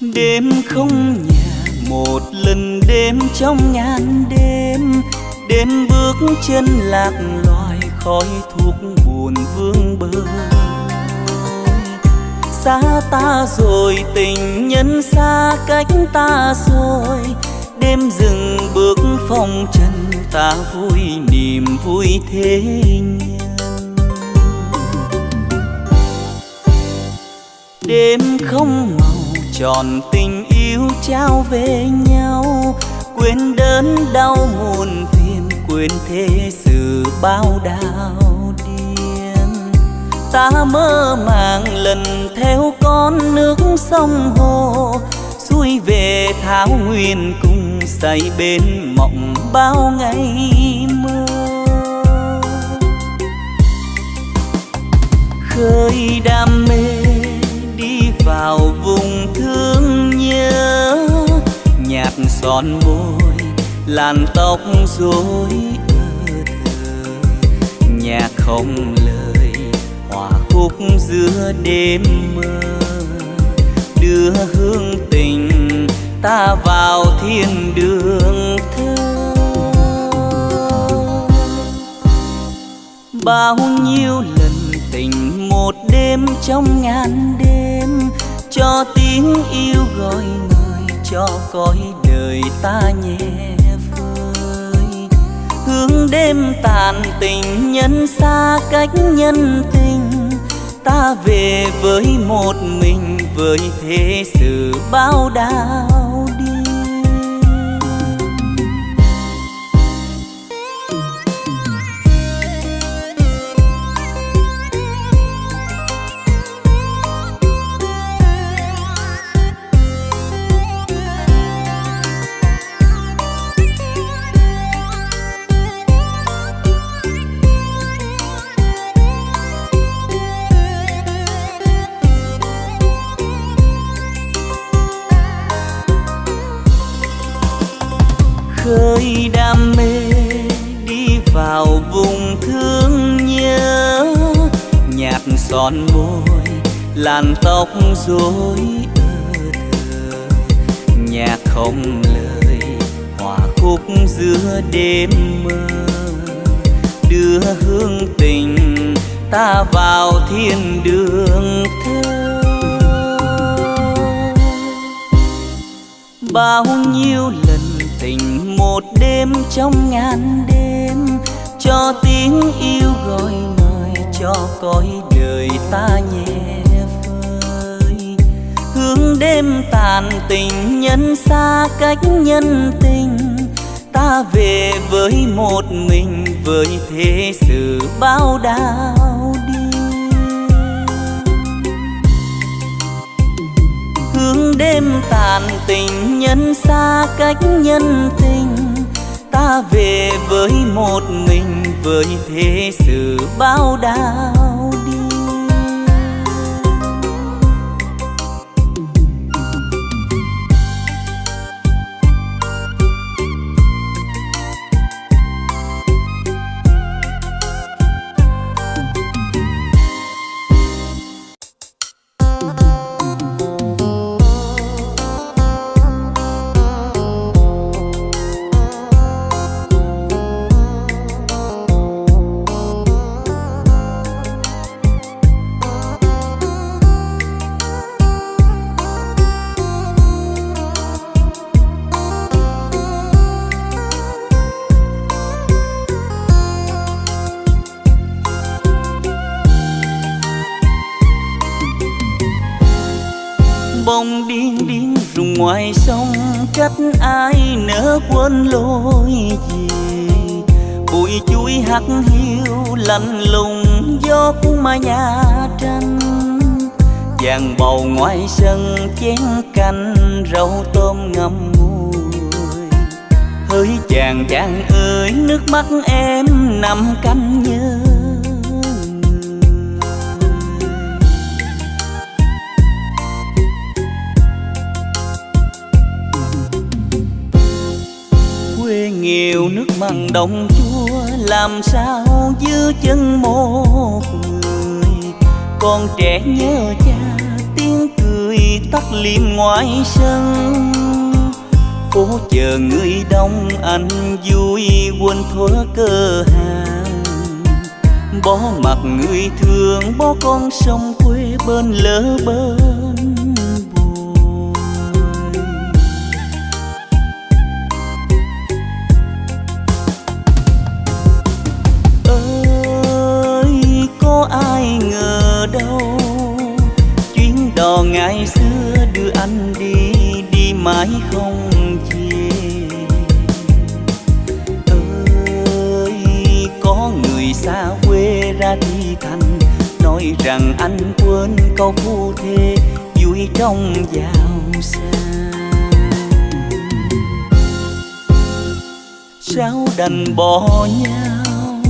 đêm không nhẹ một lần đêm trong ngàn đêm đêm bước chân lạc loài khói thuốc buồn vương bờ xa ta rồi, tình nhân xa cách ta rồi, đêm dừng bước phong trần, ta vui niềm vui thế nhân đêm không màu tròn tình trao về nhau. Quên đớn đau muôn phiền, quên thế sự bao đau điên. Ta mơ màng lần theo con nước sông hồ, xuôi về thảo nguyên cùng say bên mộng bao ngày mơ. Khơi đam mê đi vào vùng thương nhớ nhạt son môi, làn tóc rối ơ thơ nhạc không lời, hòa khúc giữa đêm mơ. Đưa hương tình ta vào thiên đường thơ. Bao nhiêu lần tình một đêm trong ngàn đêm, cho tiếng yêu gọi người cho cõi đời ta nhẹ vơi. Hướng đêm tàn tình nhân xa cách nhân tình. Ta về với một mình với thế sự bao đau làn tóc rối ơ nhạc không lời, hòa khúc giữa đêm mơ. Đưa hương tình ta vào thiên đường thơ. Bao nhiêu lần tình một đêm trong ngàn đêm, cho tiếng yêu gọi mời cho cõi đời ta nhẹ thương đêm tàn tình nhân xa cách nhân tình. Ta về với một mình, với thế sự bao đau đi. Thương đêm tàn tình nhân xa cách nhân tình. Ta về với một mình, với thế sự bao đau lối gì bụi chuối hắt hiu lạnh lùng gió mà nhà tranh. Vàng bầu ngoài sân chén canh, rau tôm ngâm muối hỡi chàng chàng ơi, nước mắt em nằm canh nhớ mặn đồng chua làm sao giữ chân một người? Con trẻ nhớ cha, tiếng cười tắt liệm ngoài sân. Phố chờ người đông anh vui, quên thuở cơ hàng. Bó mặt người thương bó con sông quê bên lỡ bơi trong sang sao đành bỏ nhau.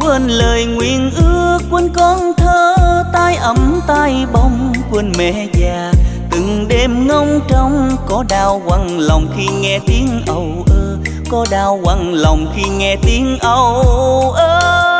Quên lời nguyện ước, quên con thơ tay ấm tay bông, quên mẹ già. Từng đêm ngóng trong có đau quặn lòng khi nghe tiếng âu ơ. Có đau quặn lòng khi nghe tiếng âu ơ.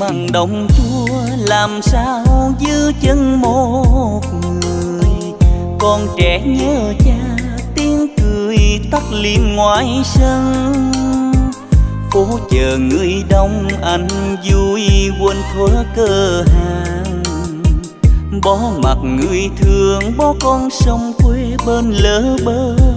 Mặn đồng chua, làm sao giữ chân một người? Con trẻ nhớ cha, tiếng cười tắt liệm ngoài sân. Phố chờ người đông, anh vui, quên thuở cơ hàng. Bỏ mặt người thương bỏ con sông quê bên lỡ bên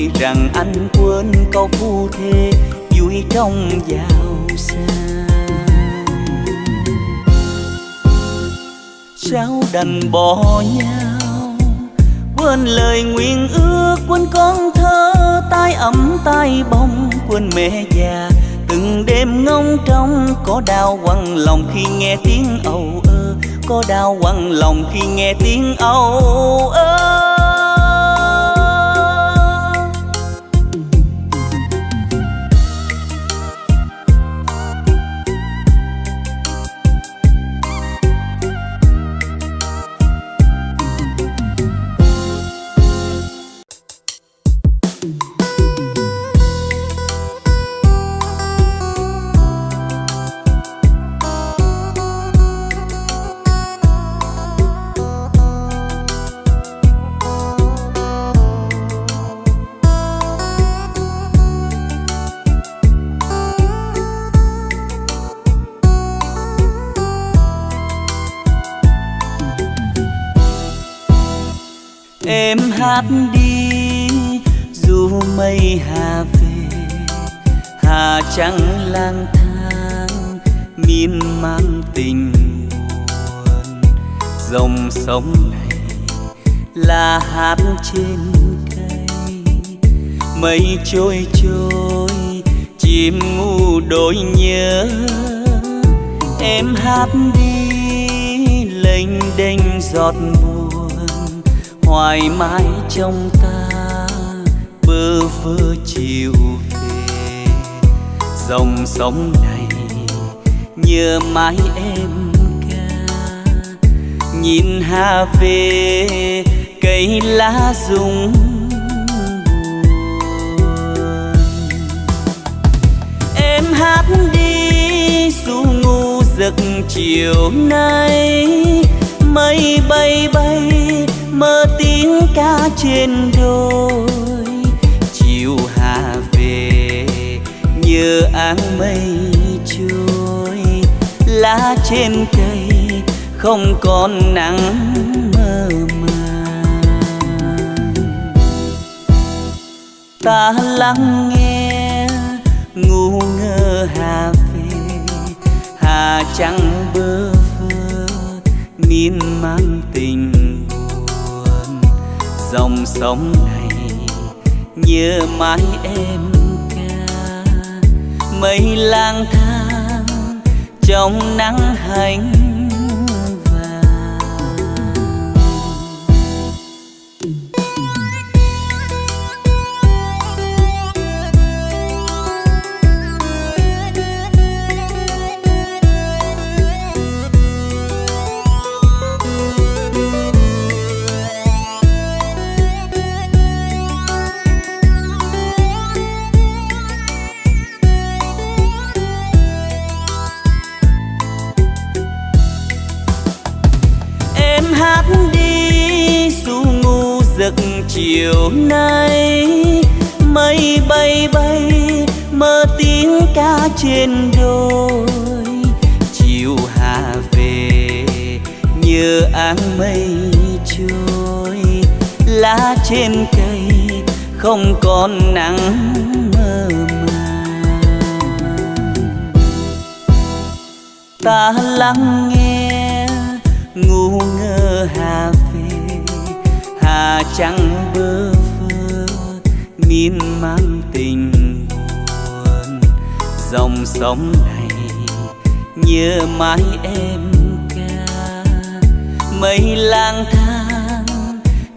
nói rằng anh quên câu phu thê vui trong giàu sang. Sao đành bỏ nhau? Quên lời nguyện ước, quên con thơ tay ấm tay bông, quên mẹ già. Từng đêm ngóng trong có đau quặn lòng khi nghe tiếng âu ơ. Có đau quặn lòng khi nghe tiếng âu ơ. Hát đi, dù mây hà về, hà trắng lang thang, miên man tình buồn. Dòng sông này là hát trên cây, mây trôi trôi, chim ngu đôi nhớ. Em hát đi, lênh đênh giọt buồn hoài mãi trong ta bơ vơ chiều về. Dòng sông này nhớ mãi em ca. Nhìn hà về, cây lá rụng em hát đi dù ngu giấc chiều nay, mây bay bay mơ tiếng ca trên đôi chiều hạ về, nhớ áng mây trôi. Lá trên cây không còn nắng mơ màng. Ta lắng nghe, ngu ngơ hà về. Hà trắng bơ vơ, miên man tình dòng sông này. Nhớ mãi em ca mây lang thang trong nắng hành chiều nay mây bay bay, mơ tiếng ca trên đồi. Chiều hạ về nhớ áng mây trôi, lá trên cây không còn nắng mơ màng. Ta lắng nghe, ngu ngơ hà trăng bơ phơ miên man tình buồn. Dòng sông này nhớ mãi em ca. Mây lang thang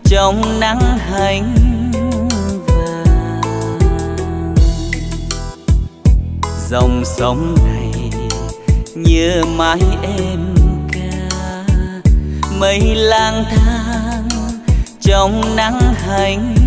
trong nắng hành vàng. Dòng sông này nhớ mãi em ca. Mây lang thang trong nắng hành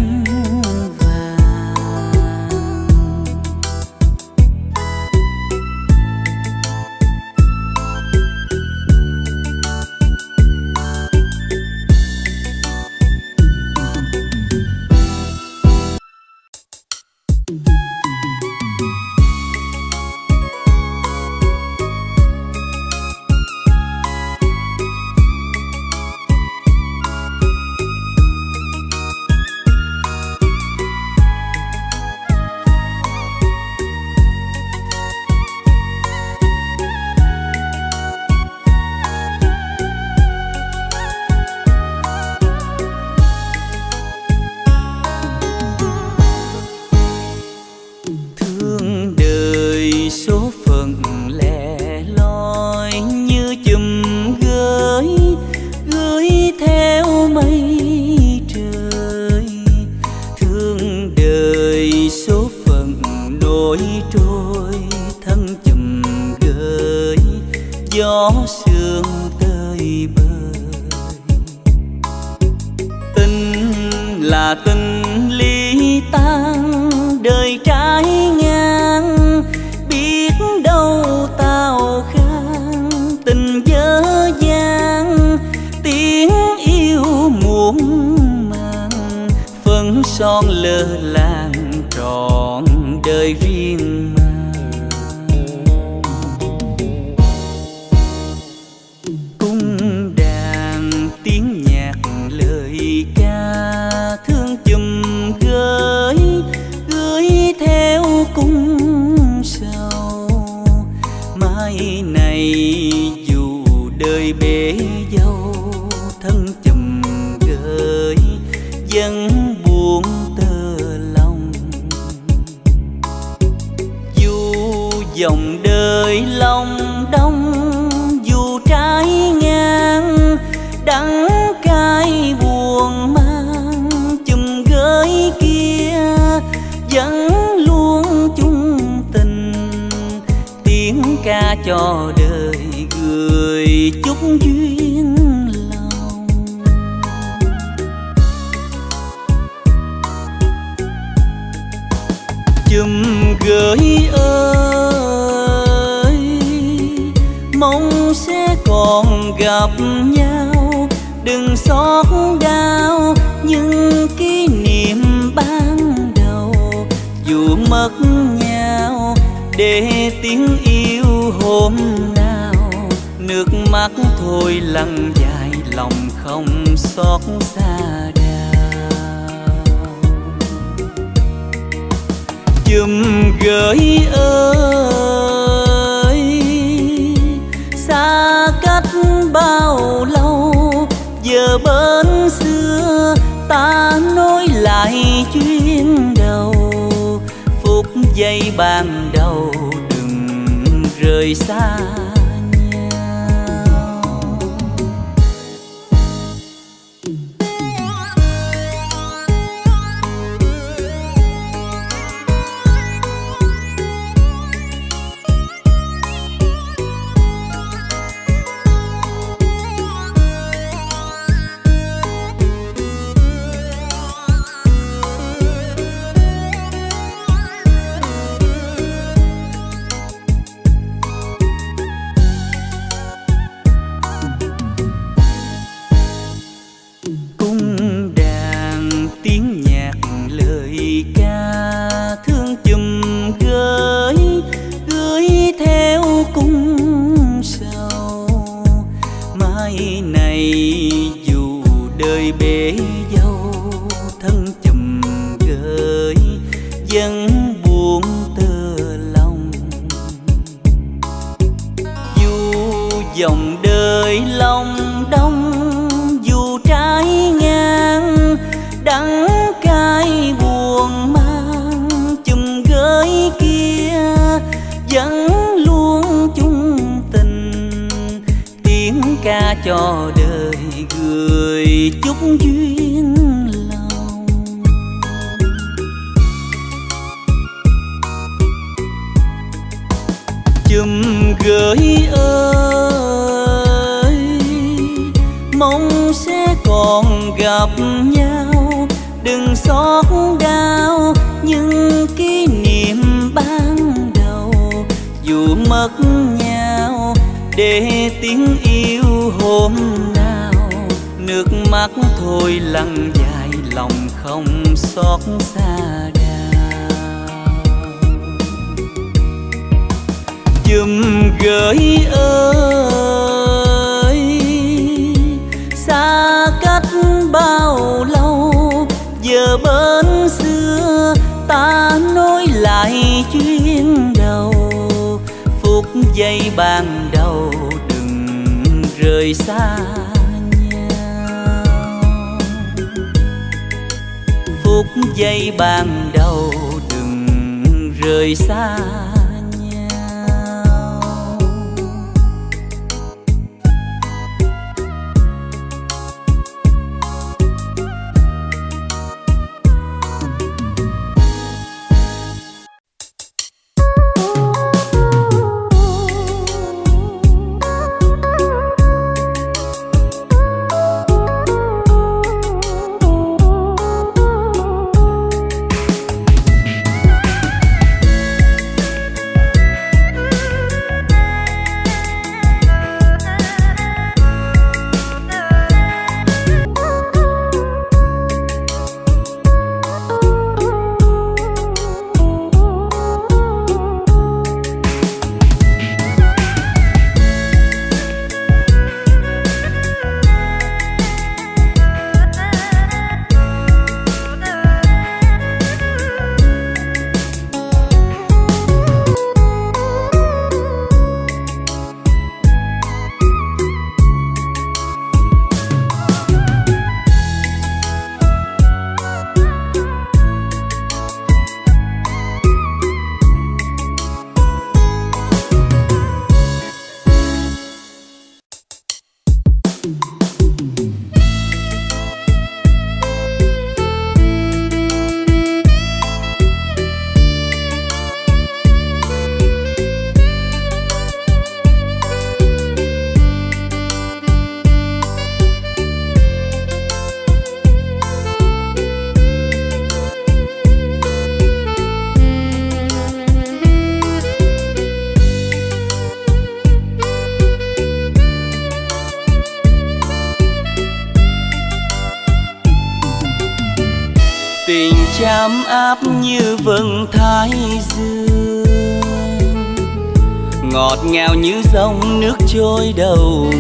này dù đời bể dâu thân đừng xót đau, những kỷ niệm ban đầu dù mất nhau, để tiếng yêu hôm nào nước mắt thôi lăn dài, lòng không xót xa chùm gửi ơi, xa cách bao lâu giờ bên xưa, ta nói lại chuyến đầu. Phút giây ban đầu đừng rời xa. dân tiếng yêu hôm nào. Nước mắt thôi lăn dài, lòng không xót xa dùm gửi ơi, xa cách bao lâu? Giờ bên xưa ta nối lại chuyến đầu. Phút giây bàn rời xa nhau. Phút giây ban đầu đừng rời xa ngọt ngào như dòng nước trôi đầu.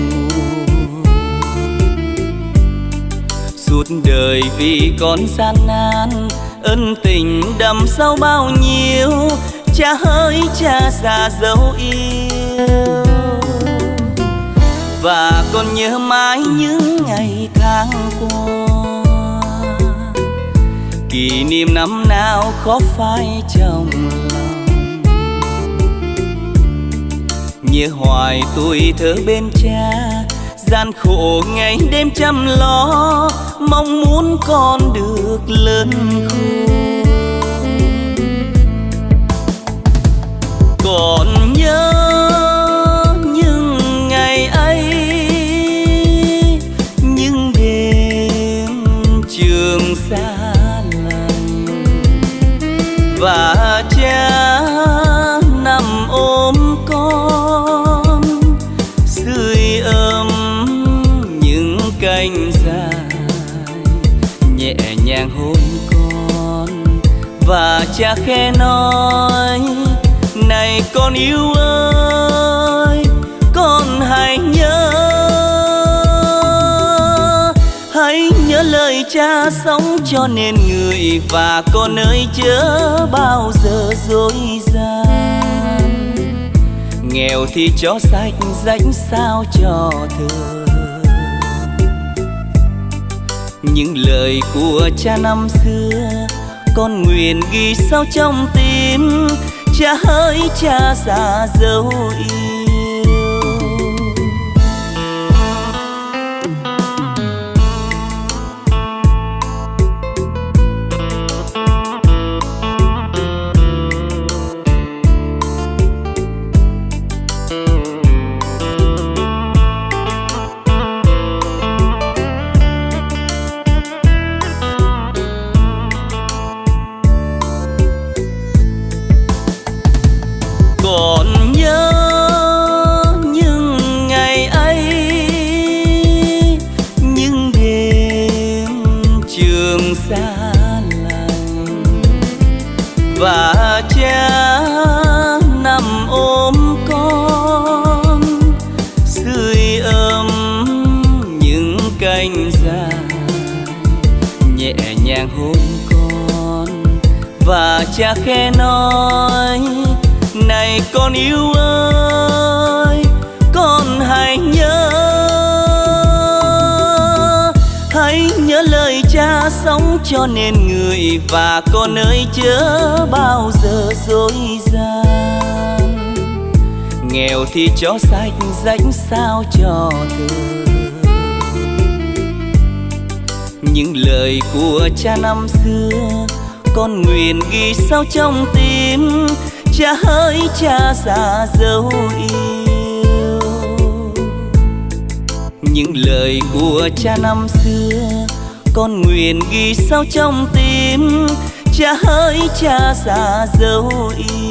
Suốt đời vì con gian nan, ân tình đầm sâu bao nhiêu, cha hỡi cha già dấu yêu. Và con nhớ mãi những ngày tháng qua. Kỷ niệm năm nào khó phai trong nhớ hoài tuổi thơ bên cha. Gian khổ ngày đêm chăm lo, mong muốn con được lớn khôn. Này con yêu ơi, con hãy nhớ. Hãy nhớ lời cha sống cho nên người và con ơi chớ bao giờ dối gian. Nghèo thì cho sạch, rãnh sao cho thừa những lời của cha năm xưa, con nguyện ghi sâu trong tim cha hỡi cha già dấu yêu khẽ nói, này con yêu ơi, con hãy nhớ hãy nhớ lời cha sống cho nên người và con ơi chớ bao giờ dối gian. Nghèo thì cho sạch rãnh sao cho thương những lời của cha năm xưa con nguyện ghi sâu trong tim. Cha hỡi cha già dấu yêu. Những lời của cha năm xưa, con nguyện ghi sâu trong tim. Cha hỡi cha già dấu yêu.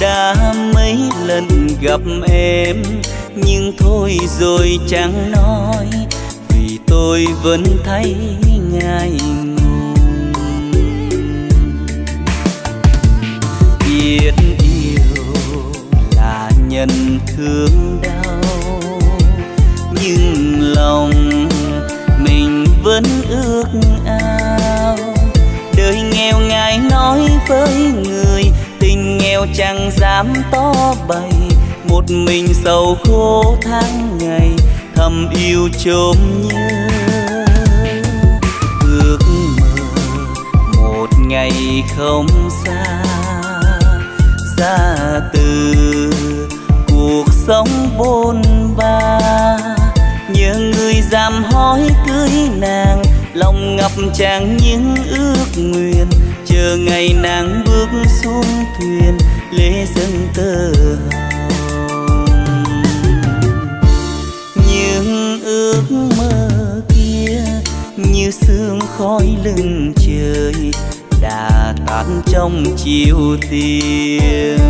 Đã mấy lần gặp em, nhưng thôi rồi chẳng nói, vì tôi vẫn thấy ngại ngùng. Biết yêu là nhân thương đau, nhưng lòng mình vẫn ước ao. Đời nghèo ngài nói với người chẳng dám to bày. Một mình sầu khô tháng ngày, thầm yêu chôm nhớ. Ước mơ một ngày không xa, ra từ cuộc sống bôn ba. Nhớ người dám hỏi cưới nàng, lòng ngập tràn những ước nguyện. Chờ ngày nàng bước xuống thuyền lễ dâng tơ. Hồng những ước mơ kia như sương khói lưng trời đã tan trong chiều tiêm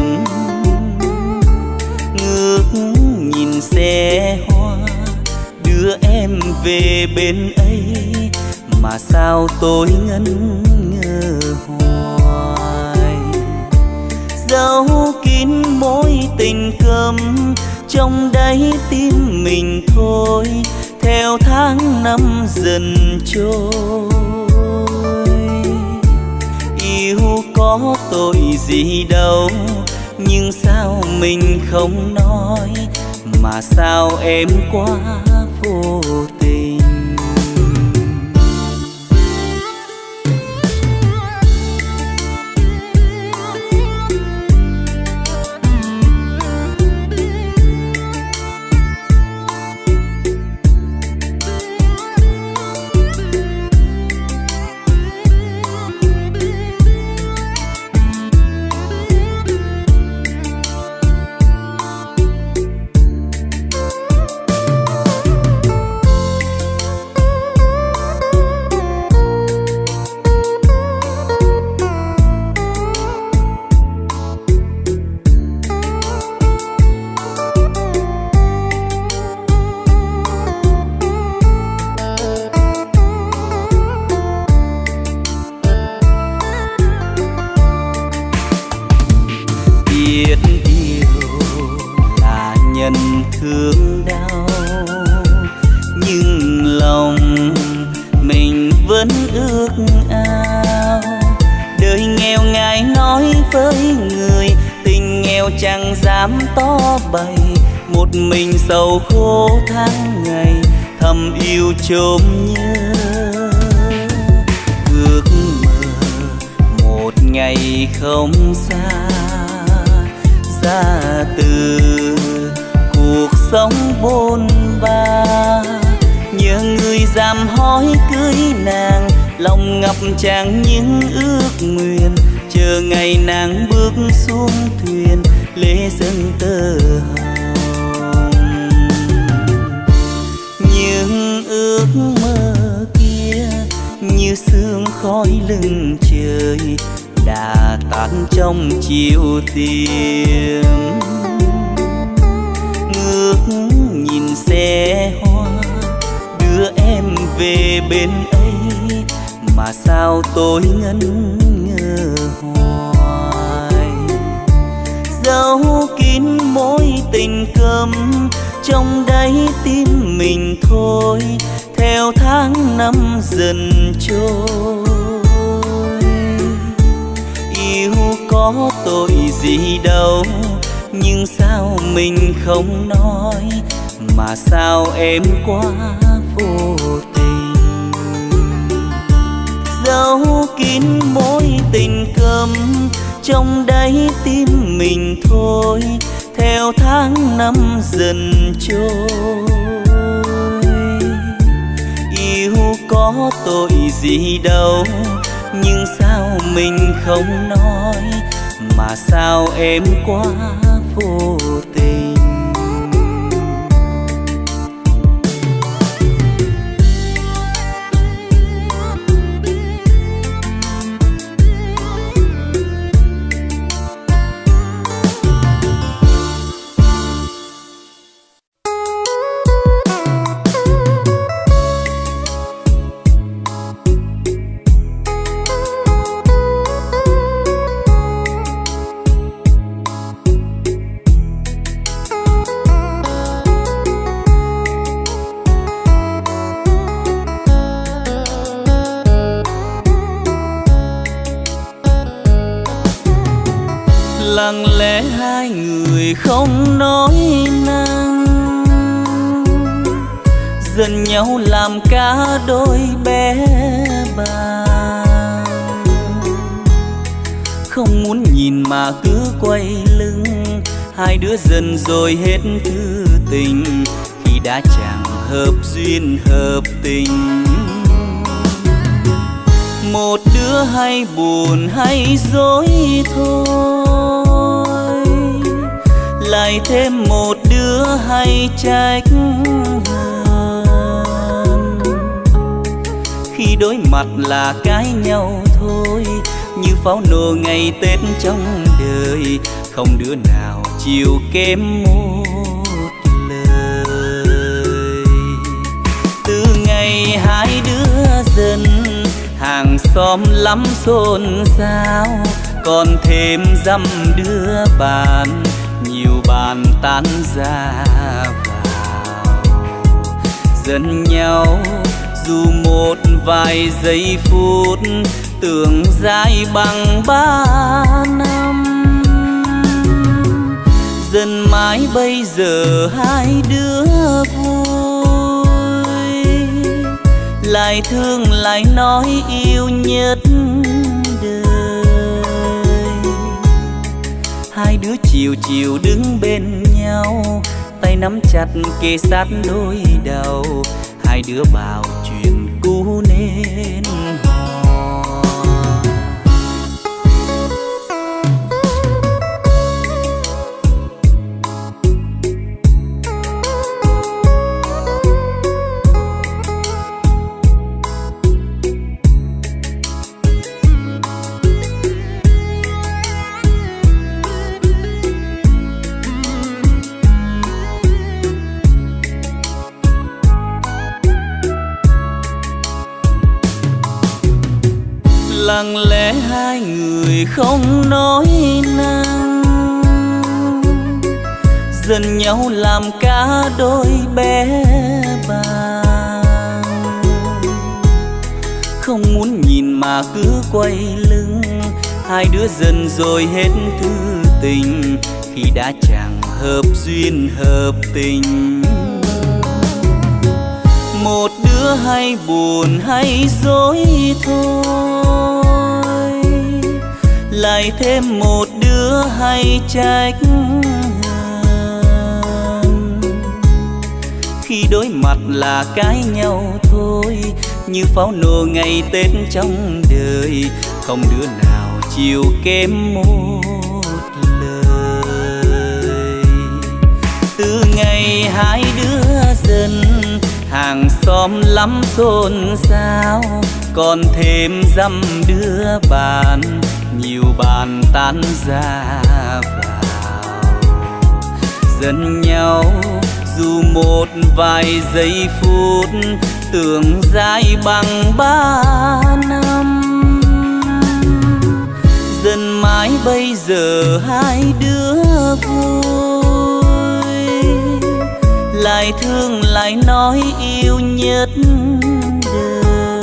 ngước nhìn xe hoa đưa em về bên ấy, mà sao tôi ngân ngơ hoa giấu kín mối tình câm. Trong đáy tim mình thôi, theo tháng năm dần trôi. Yêu có tội gì đâu, nhưng sao mình không nói? Mà sao em quá vô tình? Tội gì đâu. Nhưng sao mình không nói mà sao em quá vô dần rồi hết thư tình, khi đã chẳng hợp duyên hợp tình. Một đứa hay buồn hay dối thôi, lại thêm một đứa hay trách hơn khi đối mặt là cái nhau thôi, như pháo nổ ngày tết trong đời, không đứa nào chiều kém một lời. Từ ngày hai đứa dần hàng xóm lắm xôn xao, còn thêm dăm đứa bạn, nhiều bàn tan ra vào. Dần nhau, dù một vài giây phút, tưởng dài bằng ba năm dần mãi bây giờ hai đứa vui. Lại thương, lại nói yêu nhất đời. Hai đứa chiều chiều đứng bên nhau, tay nắm chặt kề sát đôi đầu. Hai đứa bảo chuyện cũ nên nhau làm cả đôi bé bàng không muốn nhìn mà cứ quay lưng, hai đứa dần rồi hết thư tình, khi đã chẳng hợp duyên hợp tình. Một đứa hay buồn hay dối thôi, lại thêm một đứa hay trách khi đối mặt là cái nhau thôi. Như pháo nổ ngày tết trong đời, không đứa nào chịu kém một lời. Từ ngày hai đứa dần, hàng xóm lắm xôn xao. Còn thêm dăm đứa bạn, nhiều bàn tan ra vào. Dần nhau dù một vài giây phút, tưởng dài bằng ba năm. Dần mãi bây giờ hai đứa vui. Lại thương, lại nói yêu nhất đời.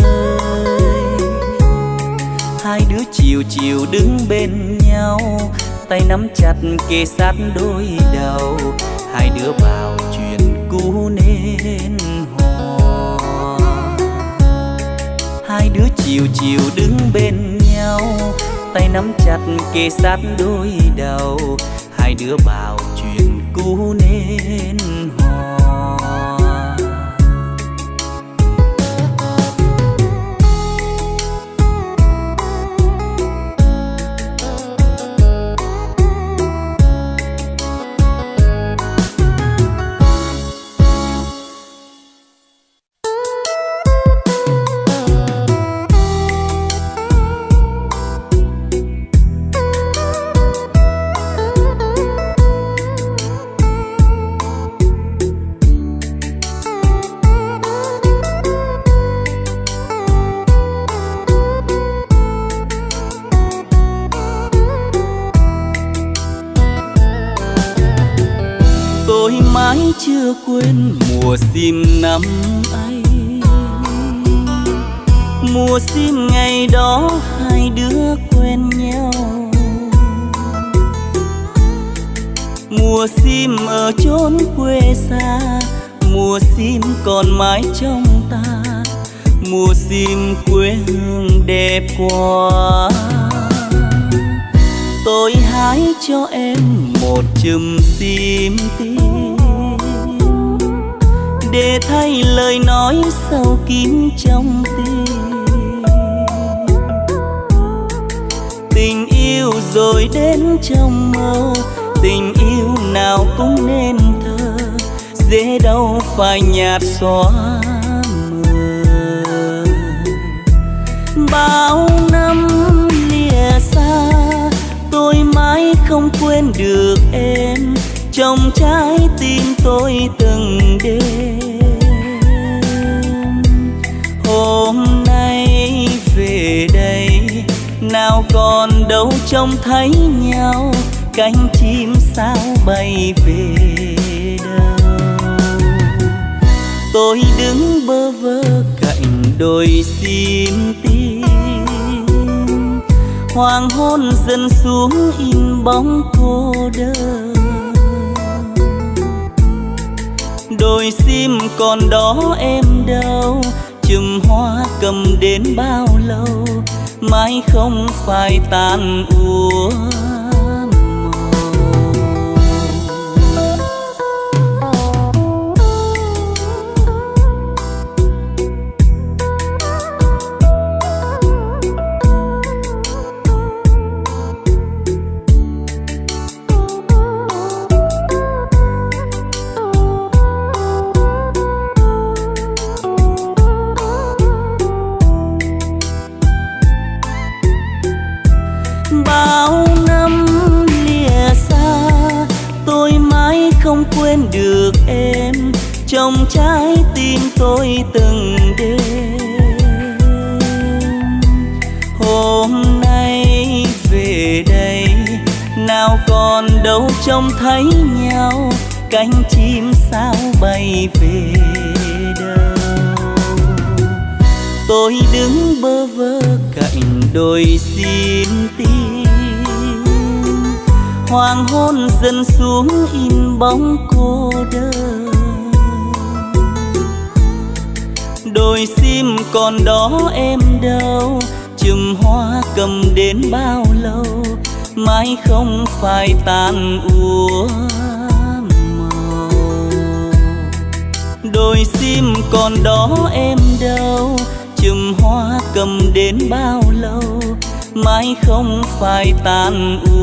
Hai đứa chiều chiều đứng bên nhau, tay nắm chặt kề sát đôi đầu. Hai đứa bảo chiều chiều đứng bên nhau, tay nắm chặt kề sát đôi đầu. Hai đứa bảo chuyện cũ nên xóa mờ bao năm lìa xa, tôi mãi không quên được em. Trong trái tim tôi từng đêm. Hôm nay về đây, nào còn đâu trông thấy nhau. Cánh chim sao bay về? Tôi đứng bơ vơ cạnh đôi xin tim hoàng hôn dần xuống in bóng cô đơn. Đôi sim còn đó em đâu, chùm hoa cầm đến bao lâu mãi không phải tàn úa. Phải tan u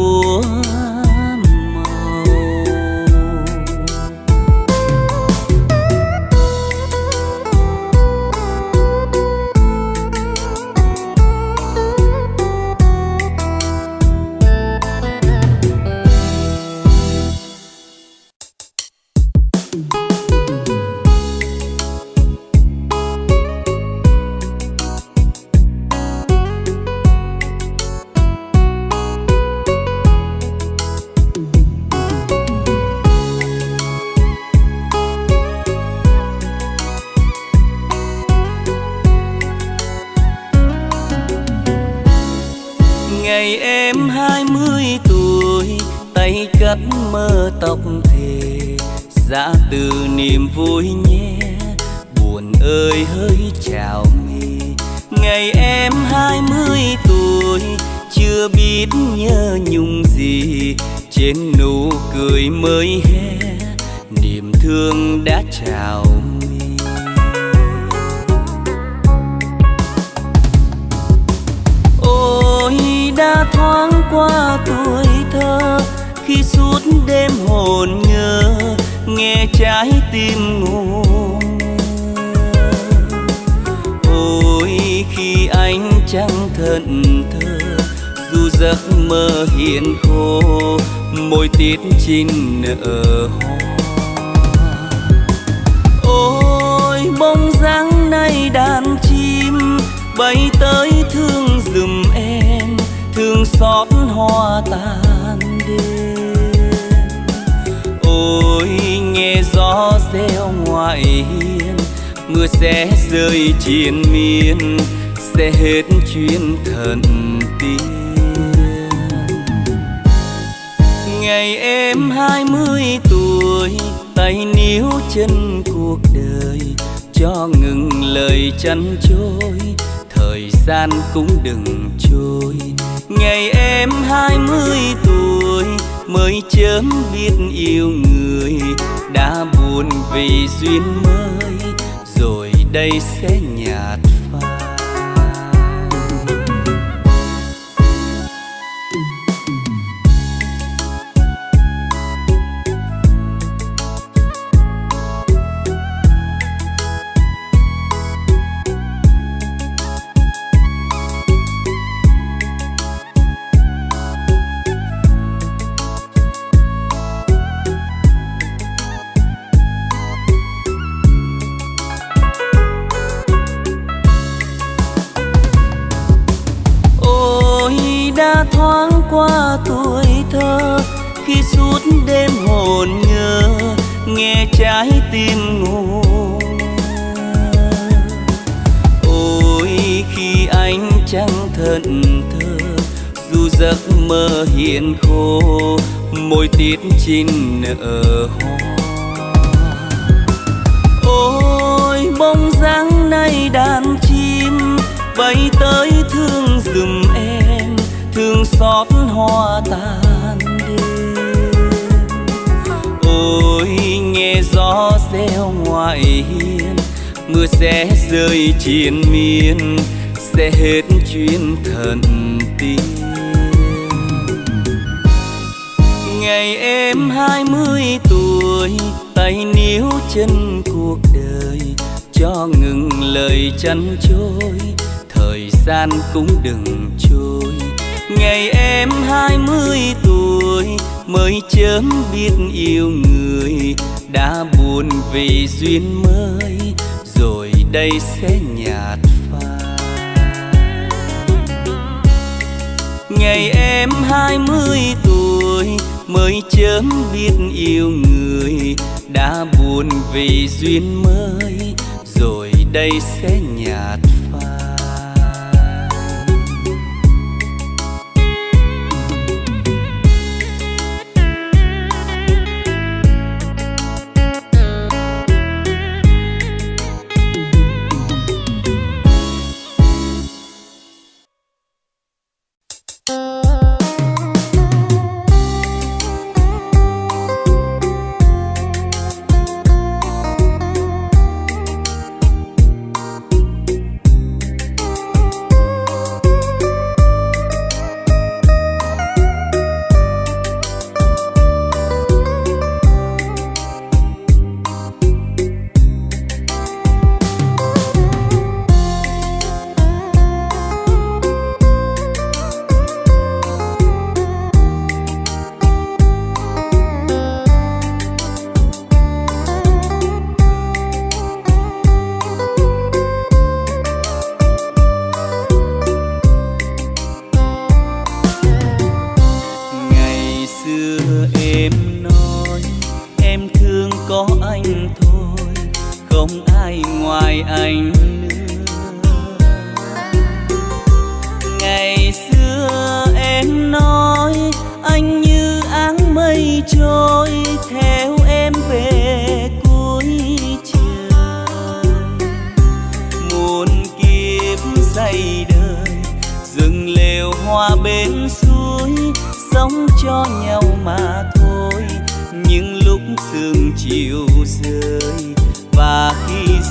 ngày em hai mươi tuổi, chưa biết nhớ nhung gì. Trên nụ cười mới hé niềm thương đã chào mi. Ôi, đã thoáng qua tuổi thơ, khi suốt đêm hồn nhớ, nghe trái tim ngủ khi anh chẳng thận thơ dù giấc mơ hiện khô, môi tiết chinh nở hoa. Ôi bông dáng nay đàn chim bay tới thương dùm em, thương xót hoa tàn đêm. Ôi, nghe gió reo ngoài hiên, mưa sẽ rơi triền miên sẽ hết chuyến thần tiên. Ngày em hai mươi tuổi, tay níu chân cuộc đời, cho ngừng lời chăn trôi, thời gian cũng đừng trôi. Ngày em hai mươi tuổi, mới chớm biết yêu người, đã buồn vì duyên mới, rồi đây sẽ nhạt tiền khô, môi tiết chín nở hoa. Ôi bông dáng nay đàn chim, bay tới thương dùm em, thương xót hoa tàn đêm. Ôi, nghe gió reo ngoài hiên, mưa sẽ rơi triền miên, sẽ hết chuyến thần tiên. Ngày em hai mươi tuổi, tay níu chân cuộc đời, cho ngừng lời chăn trôi, thời gian cũng đừng trôi. Ngày em hai mươi tuổi, mới chớm biết yêu người, đã buồn vì duyên mới, rồi đây sẽ nhạt phai. Ngày em hai mươi tuổi mới chớm biết yêu người đã buồn vì duyên mới. Rồi đây sẽ nhạt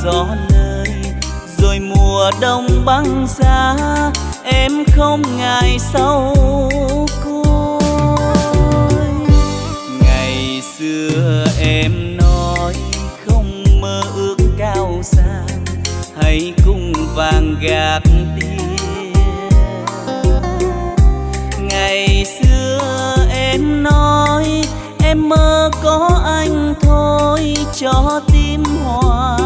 gió lời rồi mùa đông băng giá, em không ngại sâu côi. Ngày xưa em nói không mơ ước cao xa, hãy cùng vàng gạt tiền. Ngày xưa em nói em mơ có anh thôi, cho tim hòa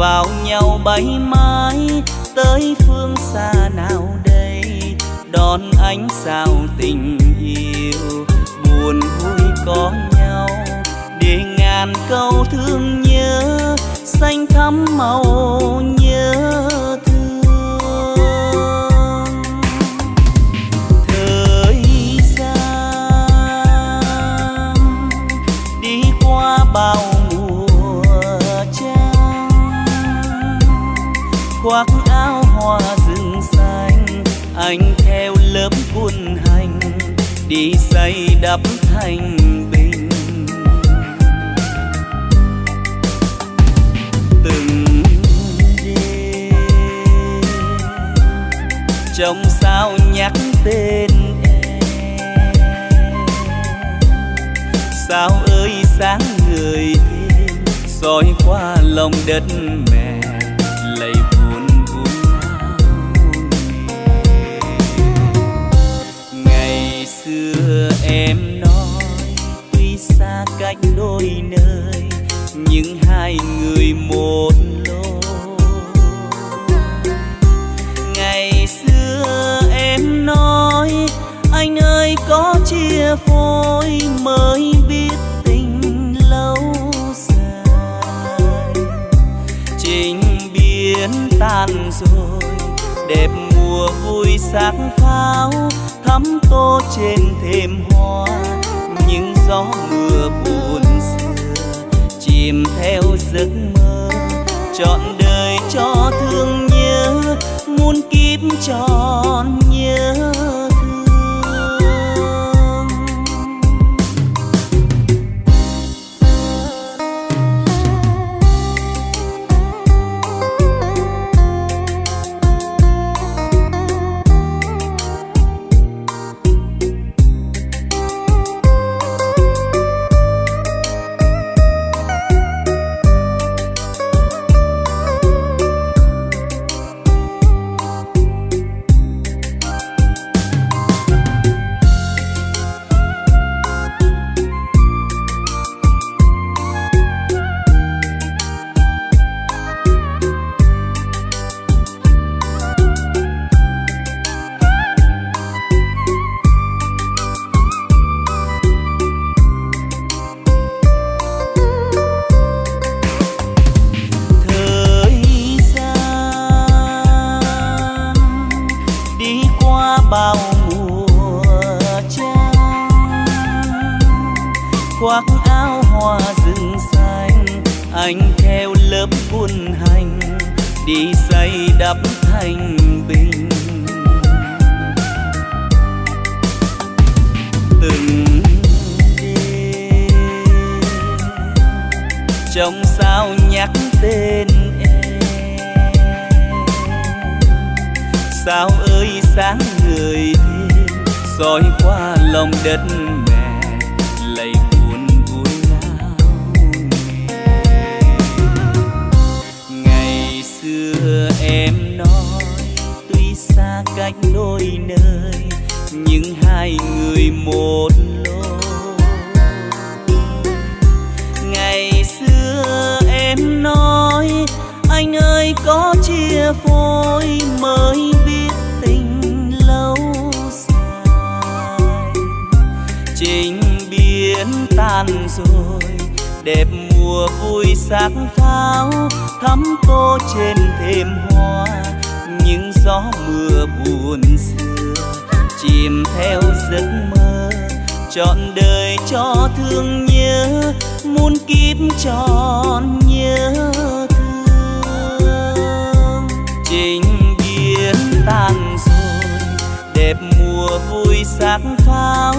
vào nhau bay mãi, tới phương xa nào đây? Đón ánh sao tình yêu, buồn vui có nhau. Để ngàn câu thương nhớ, xanh thắm màu nhớ. Đi xây đắp thành bình. Từng đêm trong sao nhắc tên em. Sao ơi sáng người thêm soi qua lòng đất mẹ đôi nơi nhưng hai người một lối. Ngày xưa em nói, anh ơi, có chia phôi mới biết tình lâu dài. Trình biến tan rồi, đẹp mùa vui sắc pháo, thắm tô trên thềm hoa, những gió mưa buồn chìm theo giấc mơ trọn đời cho thương nhớ muôn kiếp tròn nhớ. Tan rồi. Đẹp mùa vui sắc pháo thắm tô trên thềm hoa. Những gió mưa buồn xưa, chìm theo giấc mơ. Trọn đời cho thương nhớ, muôn kiếp tròn nhớ thương. Trình biến tàn rồi, đẹp mùa vui sắc pháo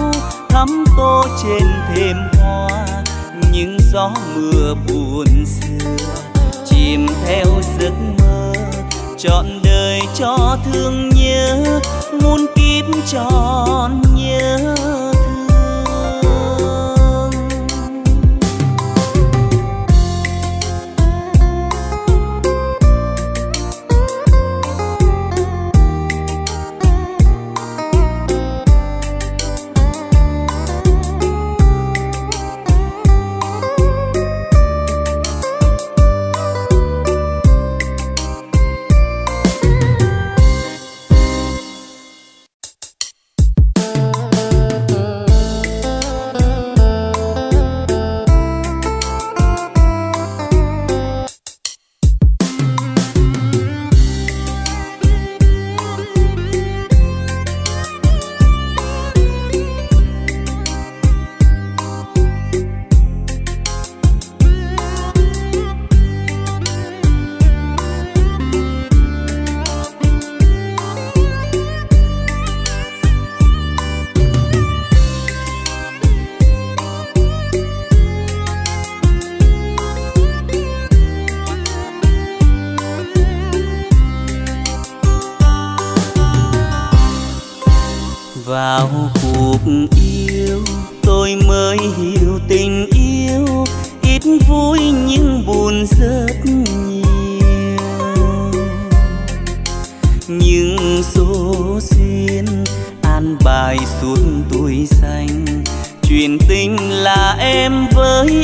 thắm tô trên thềm hoa, những gió mưa buồn xưa. Chìm theo giấc mơ, trọn đời cho thương nhớ muôn kiếp tròn nhớ.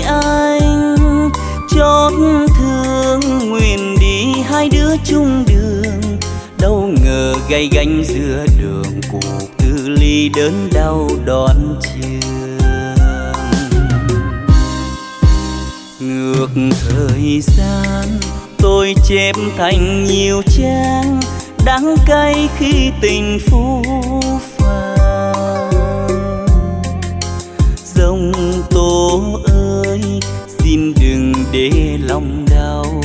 anh chót thương nguyện đi hai đứa chung đường. Đâu ngờ gay gánh giữa đường cuộc tư ly đớn đau đón trường ngược thời gian, tôi chép thành nhiều trang đắng cay khi tình phũ phàng để lòng đau.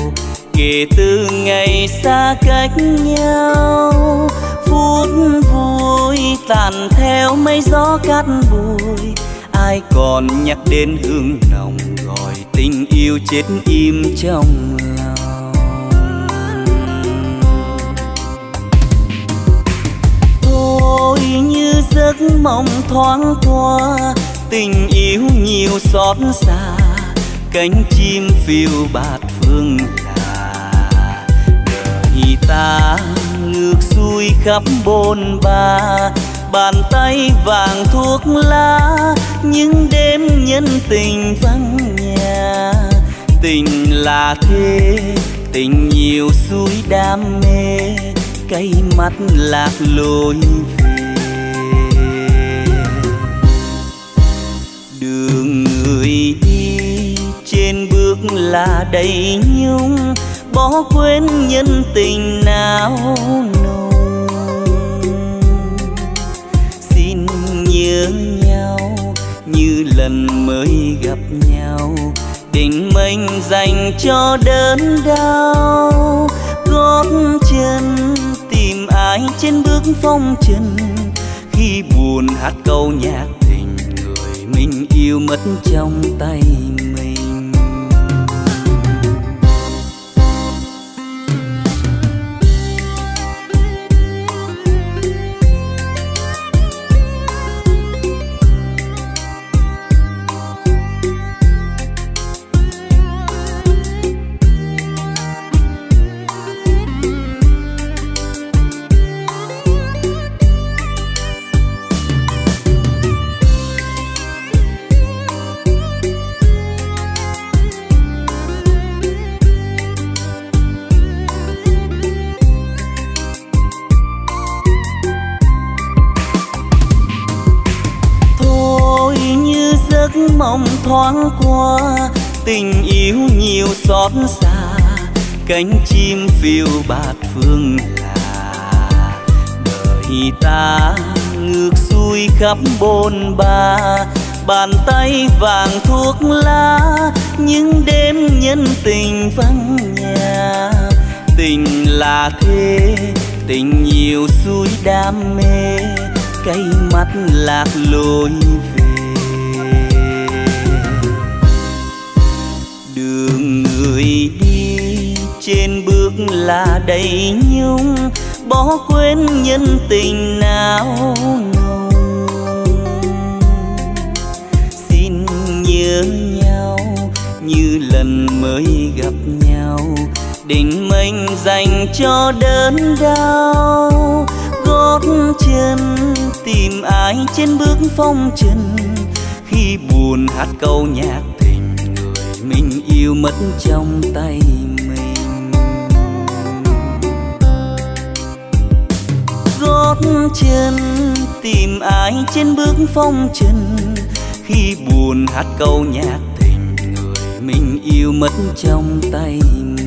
Kể từ ngày xa cách nhau, phút vui tàn theo mây gió cát bụi. Ai còn nhắc đến hương nồng gọi tình yêu chết im trong lòng. Thôi như giấc mộng thoáng qua, tình yêu nhiều xót xa cánh chim phiêu bạt phương là đời ta ngược xuôi khắp bồn ba, bàn tay vàng thuốc lá, những đêm nhân tình vắng nhà. Tình là thế, tình nhiều suối đam mê cây mắt lạc lối về. Đường người đi là đầy nhung, bỏ quên nhân tình nào nồng. Xin nhớ nhau như lần mới gặp nhau tình mình dành cho đớn đau. Gót chân tìm ai trên bước phong trần, khi buồn hát câu nhạc tình người mình yêu mất trong tay thoáng qua, tình yêu nhiều xót xa, cánh chim phiêu bạt phương hà đời ta ngược xuôi khắp bôn ba, bàn tay vàng thuốc lá, những đêm nhân tình vắng nhà. Tình là thế, tình nhiều suối đam mê cây mắt lạc lối người đi trên bước là đầy nhung, bỏ quên nhân tình nào nồng xin nhớ nhau như lần mới gặp nhau, định mệnh dành cho đớn đau. Gót chân tìm ai trên bước phong trần, khi buồn hát câu nhạc yêu mất trong tay mình. Gót chân tìm ai trên bước phong trần, khi buồn hát câu nhạc tình người mình yêu mất trong tay mình.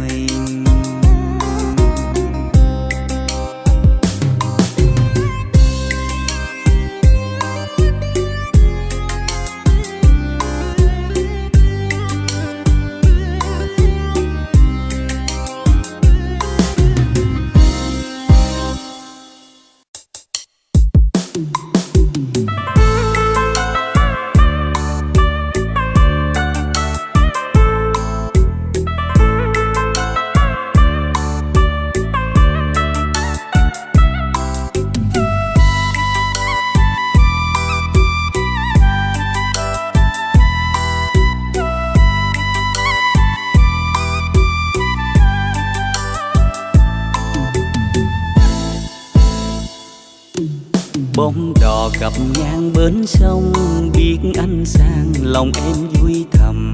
Bóng đò cặp ngang bến sông, biết anh sang lòng em vui thầm.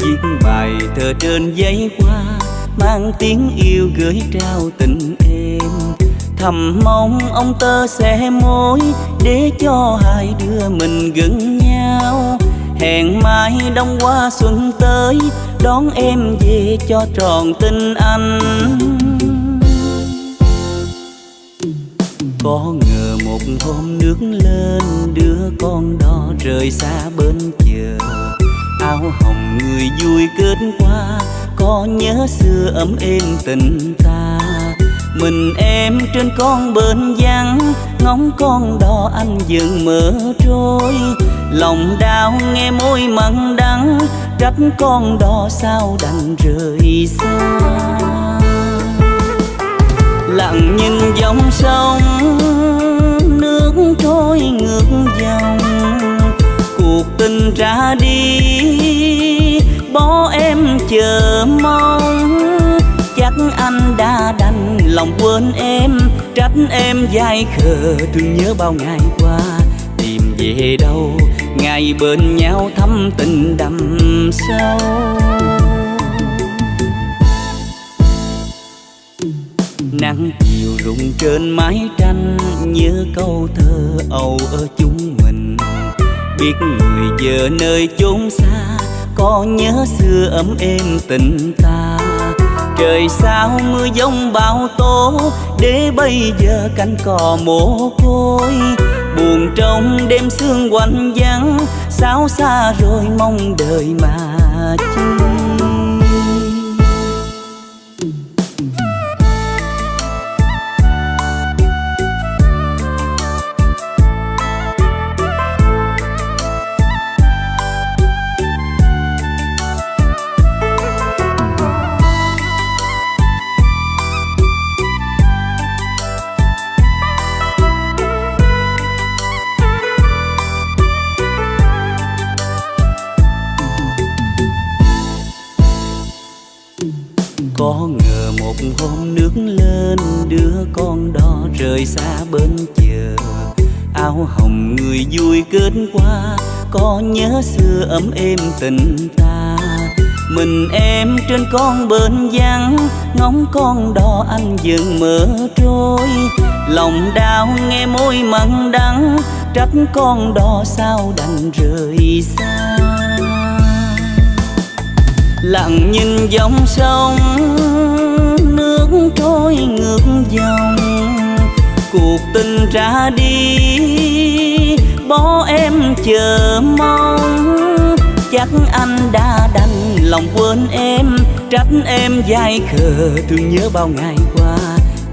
Viết bài thơ trên giấy hoa, mang tiếng yêu gửi trao tình em. Thầm mong ông tơ sẽ mối, để cho hai đứa mình gần nhau. Hẹn mai đông qua xuân tới, đón em về cho tròn tình anh. Có ngờ hôm nước lên đứa con đò rời xa bên chờ áo hồng người vui kết qua có nhớ xưa ấm êm tình ta. Mình em trên con bên vắng, ngóng con đò anh dừng mở trôi. Lòng đau nghe môi mặn đắng, trách con đò sao đành rời xa. Lặng nhìn dòng sông nước trôi ngược dòng. Cuộc tình ra đi, bỏ em chờ mong. Chắc anh đã đành lòng quên em, trách em dai khờ. Thương nhớ bao ngày qua, tìm về đâu? Ngày bên nhau thắm tình đậm sâu. Nắng chiều rụng trên mái tranh nhớ câu thơ âu ở chúng mình. Biết người giờ nơi chốn xa, có nhớ xưa ấm êm tình ta. Trời sao mưa giông bão tố, để bây giờ cánh cò mồ côi. Buồn trong đêm sương quạnh vắng, sao xa rồi mong đời mà chi? Nước lên, đứa con đò rời xa bên chờ áo hồng người vui kết qua có nhớ xưa ấm êm tình ta. Mình em trên con bên vắng, ngóng con đò anh dừng mở trôi. Lòng đau nghe môi mặn đắng, trách con đò sao đành rời xa. Lặng nhìn dòng sông trôi ngược dòng. Cuộc tình ra đi, bỏ em chờ mong. Chắc anh đã đành lòng quên em, trách em dai khờ. Thương nhớ bao ngày qua,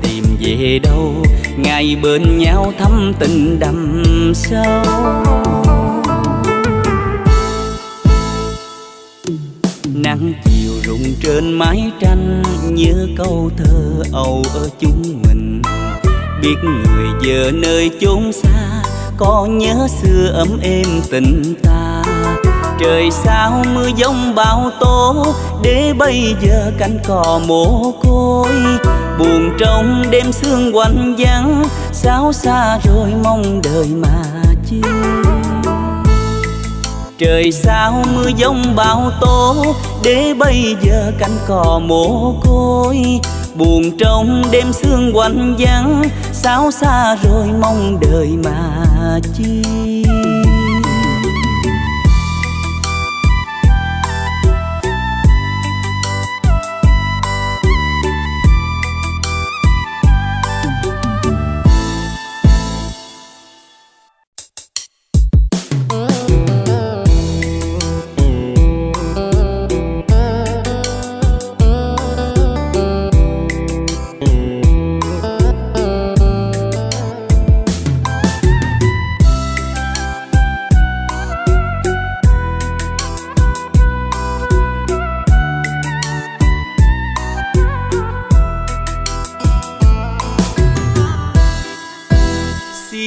tìm về đâu? Ngày bên nhau thắm tình đậm sâu. Nắng chiều rụng trên mái tranh nhớ câu thơ âu ở chúng mình. Biết người giờ nơi chốn xa, có nhớ xưa ấm êm tình ta. Trời sao mưa giông bão tố, để bây giờ cánh cò mồ côi. Buồn trong đêm sương quạnh vắng sao xa rồi mong đời mà chi trời sao mưa giông bão tố để bây giờ cánh cò mồ côi, buồn trong đêm sương quạnh vắng sao xa rồi mong đời mà chi.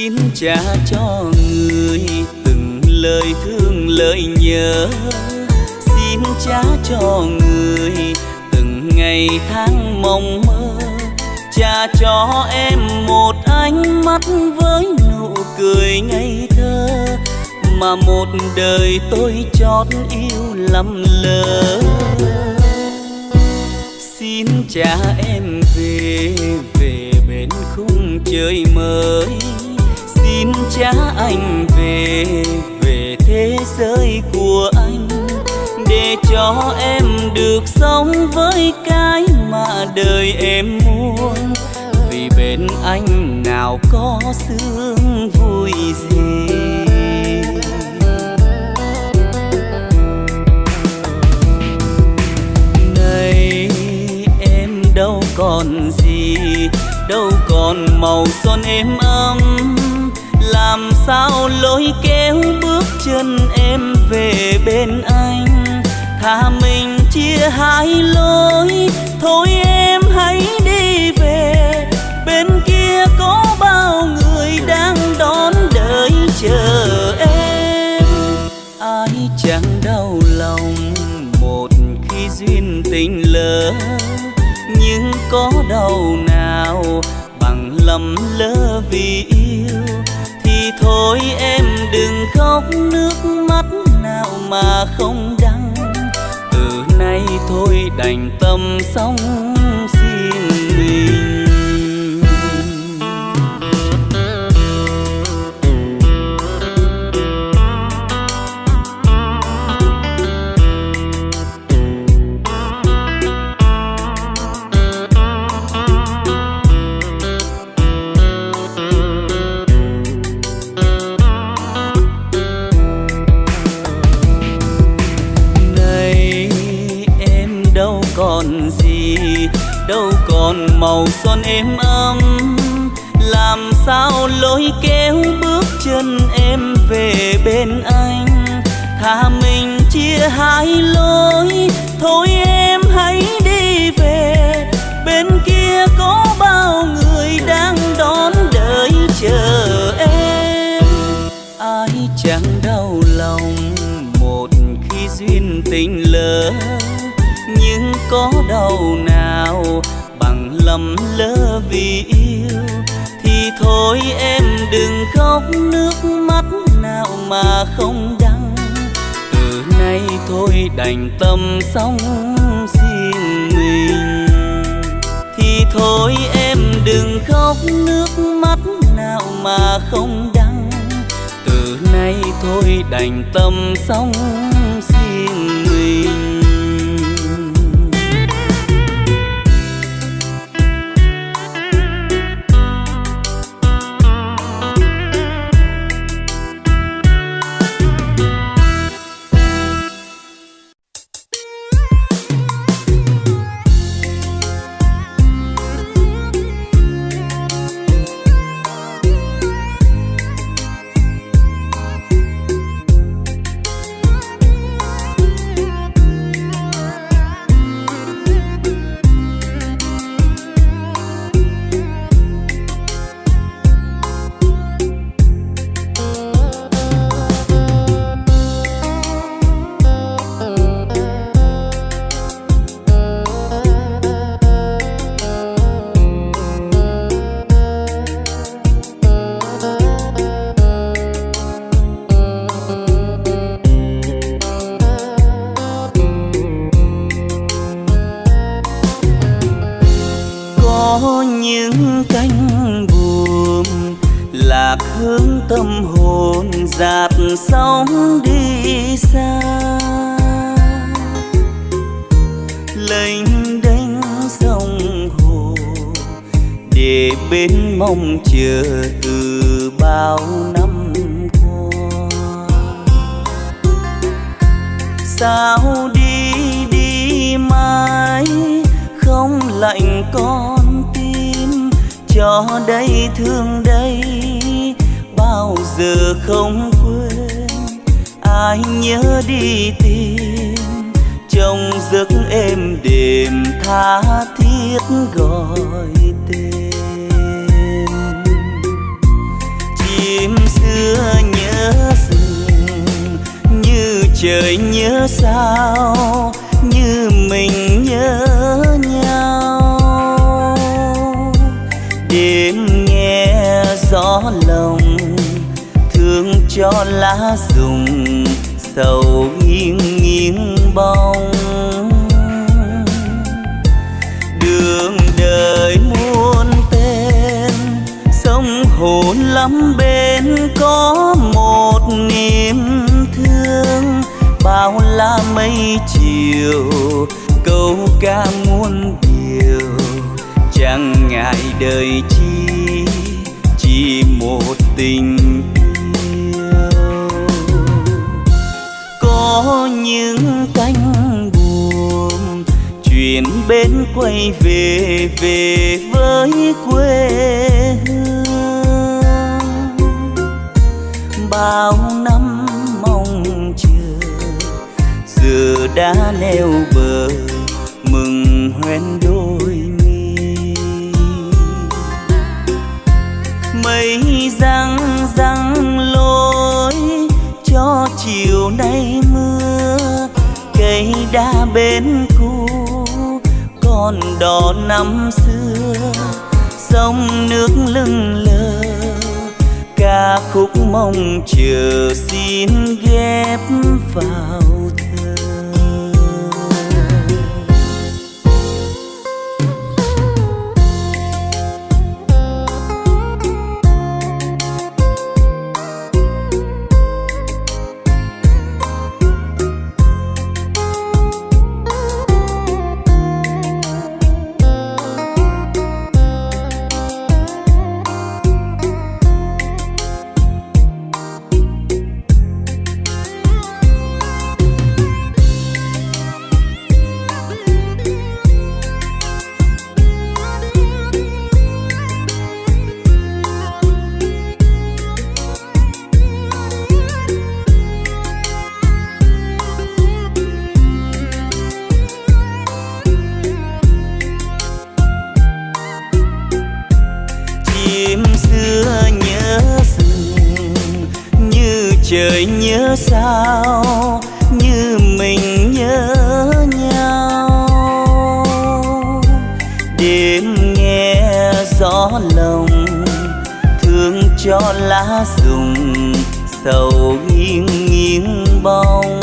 Xin trả cho người từng lời thương lời nhớ. Xin trả cho người từng ngày tháng mong mơ. Trả cho em một ánh mắt với nụ cười ngây thơ. Mà một đời tôi chót yêu lầm lỡ. Xin trả em về về bên khung trời mới xin cha anh về về thế giới của anh. Để cho em được sống với cái mà đời em muốn. Vì bên anh nào có sương vui gì. Này em đâu còn gì, đâu còn màu son êm ấm sao lối kéo bước chân em về bên anh? Thà mình chia hai lối, thôi em hãy đi về. Bên kia có bao người đang đón đợi chờ em. Ai chẳng đau lòng một khi duyên tình lỡ, nhưng có đau nào bằng lầm lỡ vì thôi, em đừng khóc. Nước mắt nào mà không đắng. Từ nay thôi đành tâm sống riêng mình bên anh. Thà mình chia hai lối, thôi em hãy đi về. Bên kia có bao người đang đón đợi chờ em. Ai chẳng đau lòng một khi duyên tình lỡ, nhưng có đau nào bằng lầm lỡ vì yêu? Thì thôi em đừng khóc nước mắt sao mà không đăng, từ nay thôi đành tâm sống riêng mình. Thì thôi em đừng khóc nước mắt nào mà không đăng, từ nay thôi đành tâm sống riêng mình không quên. Ai nhớ đi tìm trong giấc êm đềm tha thiết gọi tên. Chim xưa nhớ rừng, như trời nhớ sao? Lá rụng, sầu nghiêng nghiêng bóng đường đời muôn tên, sông hồn lắm bên có một niềm thương. Bao la mây chiều, câu ca muôn điều. Chẳng ngại đời chi, chỉ một tình có những cánh buồm chuyển bên quay về về với quê hương. Bao năm mong chờ, giờ đã neo bờ còn đò năm xưa, sông nước lưng lờ. Ca khúc mong chờ xin ghép vào. Sầu nghiêng nghiêng bóng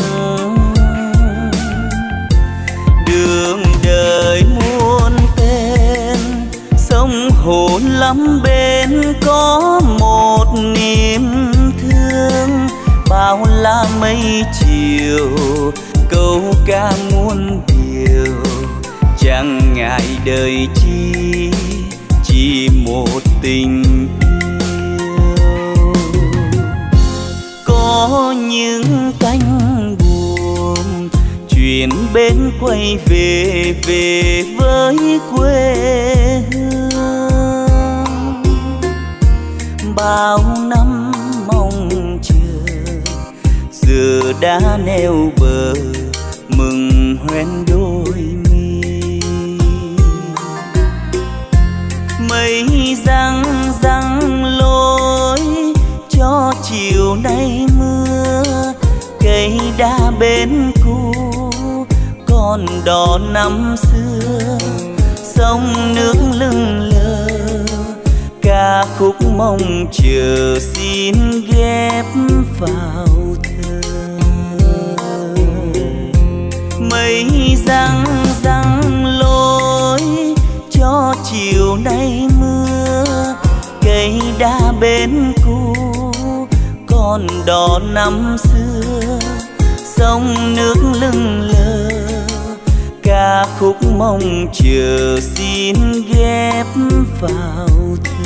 đường đời muôn tên, sông hồn lắm bên có một niềm thương. Bao la mây chiều, câu ca muôn điều. Chẳng ngại đời chi, chỉ một tình bên quay về về với quê hương. Bao năm mong chờ, giờ đã neo bờ, mừng hoen đôi mi. Mây răng răng lối cho chiều nay mưa, cây đa bên con đò năm xưa, sông nước lưng lờ, ca khúc mong chờ xin ghép vào thơ. Mây răng răng lối cho chiều nay mưa, cây đa bên cũ còn đỏ năm xưa, sông nước lưng lờ khúc mong chờ xin ghép vào thơ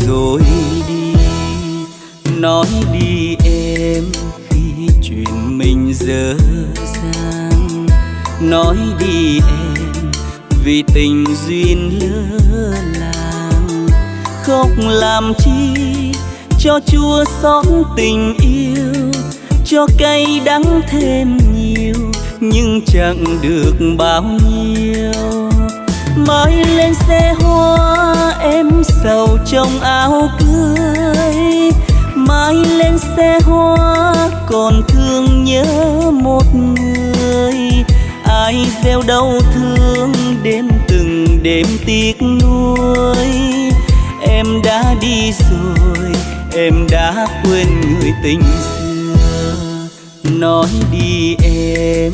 rồi đi. Nói đi em khi chuyện mình dở dang. Nói đi em vì tình duyên lỡ làng. Khóc làm chi cho chua xót tình yêu, cho cay đắng thêm nhiều, nhưng chẳng được bao nhiêu. Mới lên xe hoa em sầu trong áo cưới. Mai lên xe hoa còn thương nhớ một người. Ai gieo đau thương đêm từng đêm tiếc nuối. Em đã đi rồi em đã quên người tình xưa. Nói đi em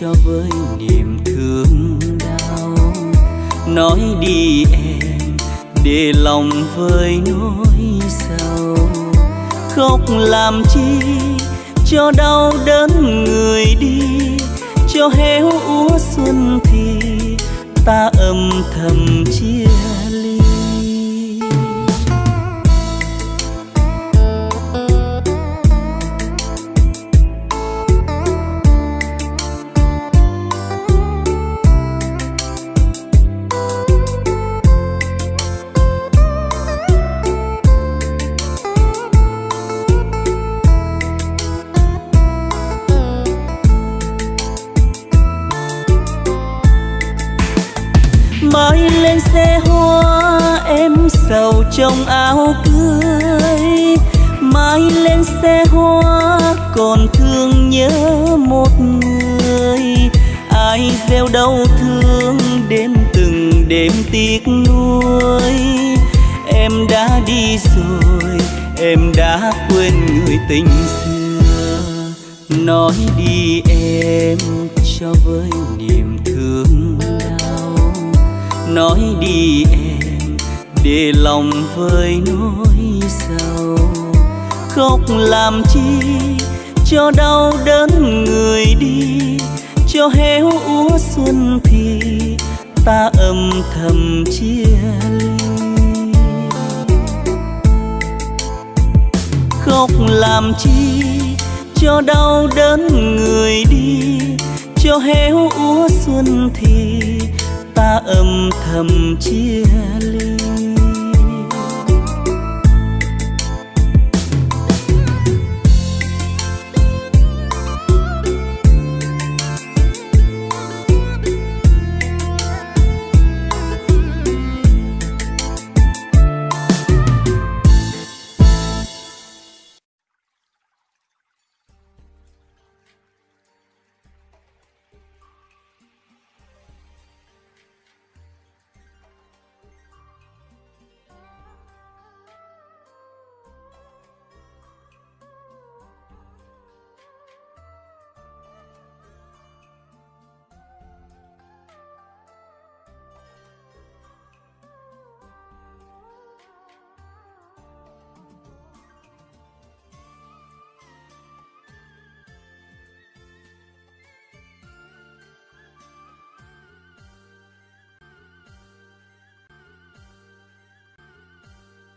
cho với niềm thương đau, nói đi em để lòng vơi nỗi sầu. Khóc làm chi cho đau đớn người đi, cho héo úa xuân thì ta âm thầm chia trong áo cưới. Mai lên xe hoa, còn thương nhớ một người. Ai gieo đau thương đêm từng đêm tiếc nuối. Em đã đi rồi, em đã quên người tình xưa. Nói đi em. Lòng vơi nỗi sầu. Khóc làm chi cho đau đớn người đi, cho héo úa xuân thì ta âm thầm chia ly. Khóc làm chi cho đau đớn người đi, cho héo úa xuân thì ta âm thầm chia ly.